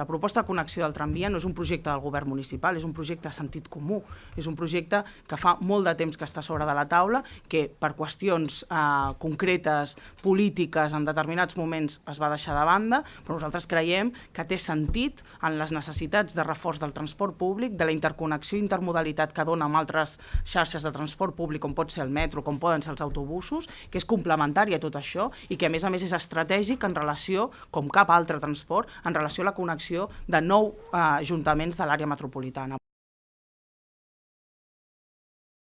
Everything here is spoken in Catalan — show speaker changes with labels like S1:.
S1: La proposta de connexió del tramvia no és un projecte del govern municipal, és un projecte de sentit comú, és un projecte que fa molt de temps que està sobre de la taula, que per qüestions eh, concretes, polítiques, en determinats moments es va deixar de banda, però nosaltres creiem que té sentit en les necessitats de reforç del transport públic, de la interconnexió i intermodalitat que dona amb altres xarxes de transport públic, com pot ser el metro, com poden ser els autobusos, que és complementari a tot això i que a més a més és estratègic en relació, com cap altre transport, en relació a la connexió de nou eh, ajuntaments de l'àrea metropolitana.